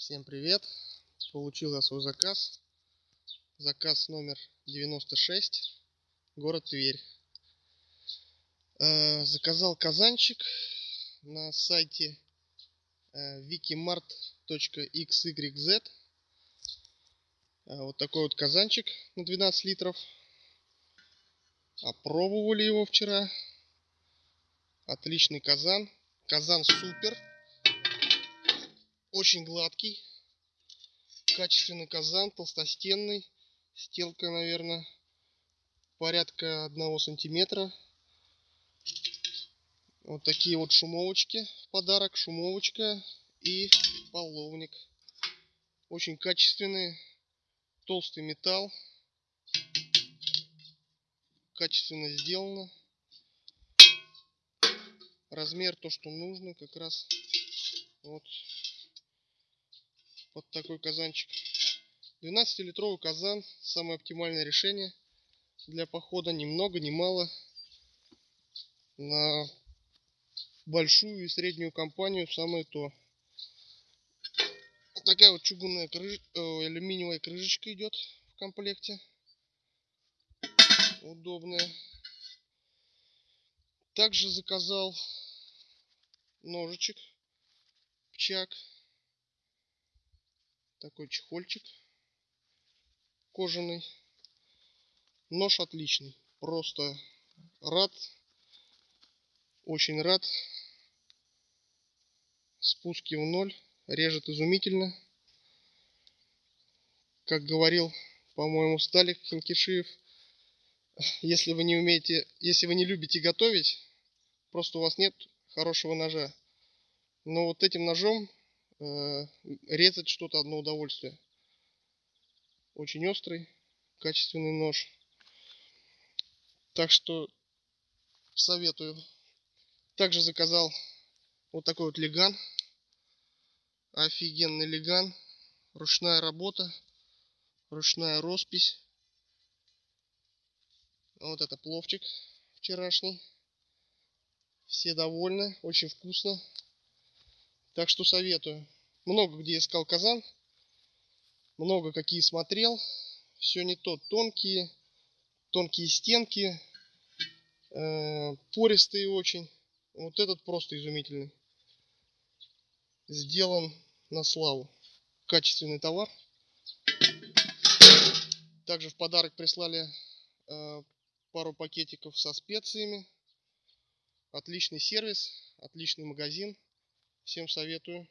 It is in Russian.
Всем привет! Получил я свой заказ. Заказ номер 96, город Тверь. Э, Заказал казанчик на сайте э, wikimart.xyz. Э, Вот такой вот казанчик на 12 литров. Опробовали его вчера. Отличный казан. Казан супер. Очень гладкий. Качественный казан, толстостенный. Стелка, наверное, порядка одного сантиметра. Вот такие вот шумовочки в подарок. Шумовочка и половник. Очень качественный, толстый металл. Качественно сделано. Размер то, что нужно, как раз вот под такой казанчик. 12-литровый казан. Самое оптимальное решение для похода. Ни много, ни мало. На большую и среднюю компанию самое то. Такая вот чугунная крыш... э, алюминиевая крышечка идет в комплекте. Удобная. Также заказал ножичек пчак такой чехольчик кожаный. Нож отличный. Просто рад. Очень рад. Спуски в ноль. Режет изумительно. Как говорил по-моему сталик хинкишиев если вы не умеете если вы не любите готовить просто у вас нет хорошего ножа но вот этим ножом резать что-то одно удовольствие. Очень острый качественный нож. Так что советую. Также заказал вот такой вот леган. Офигенный леган. Ручная работа ручная роспись. Вот это пловчик вчерашний. Все довольны очень вкусно так что советую. Много где искал казан много какие смотрел. Все не то тонкие тонкие стенки э, пористые очень. Вот этот просто изумительный. Сделан на славу. Качественный товар. Также в подарок прислали э, пару пакетиков со специями. Отличный сервис отличный магазин всем советую